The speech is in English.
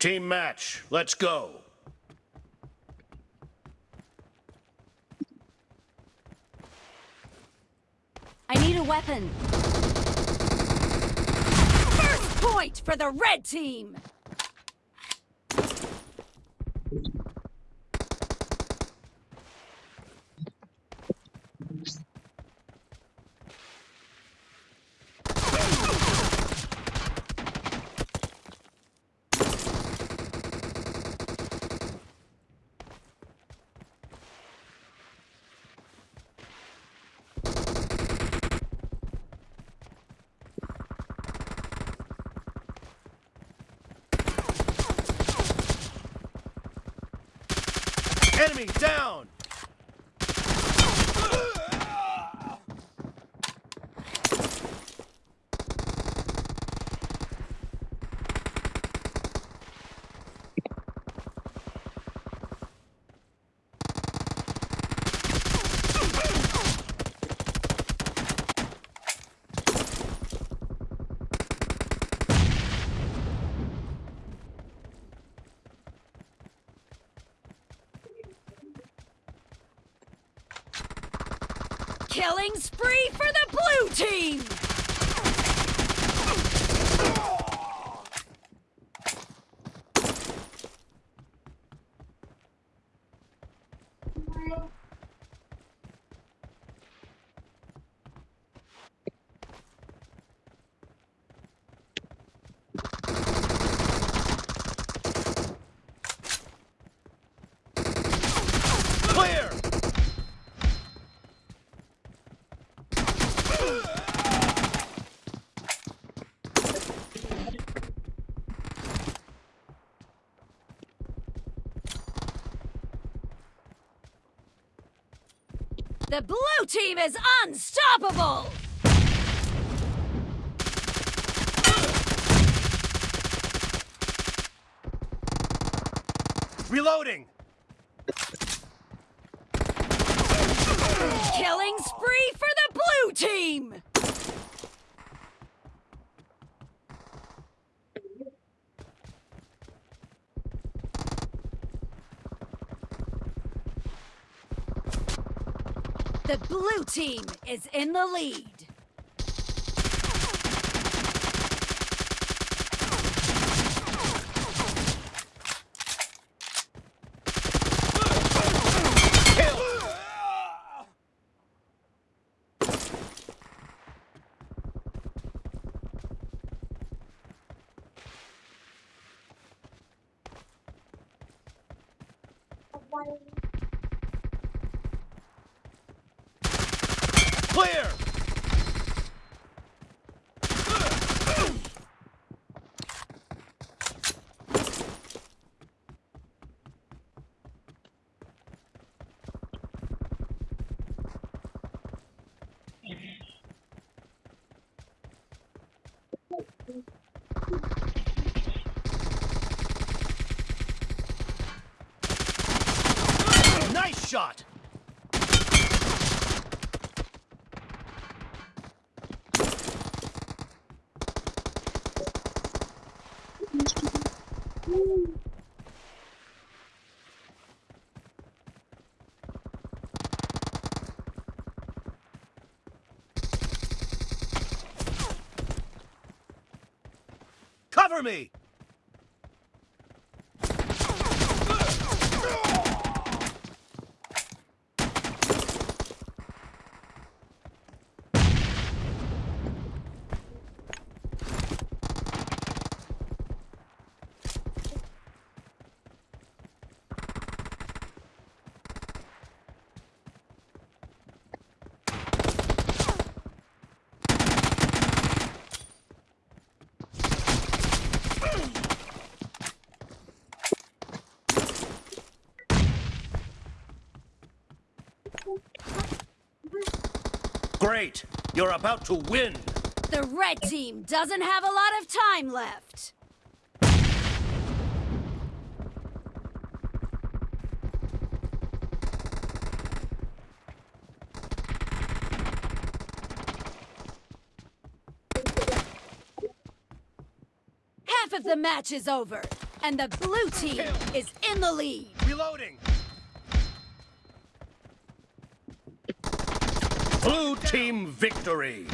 Team match, let's go. I need a weapon. First point for the red team! Enemy down! Killing spree for the blue team! Clear! The blue team is unstoppable! Reloading! Killing spree for the blue team! The blue team is in the lead. Clear! Nice shot! Cover me! Great! You're about to win! The red team doesn't have a lot of time left. Half of the match is over. and the blue team is in the lead. Reloading. Blue team victory.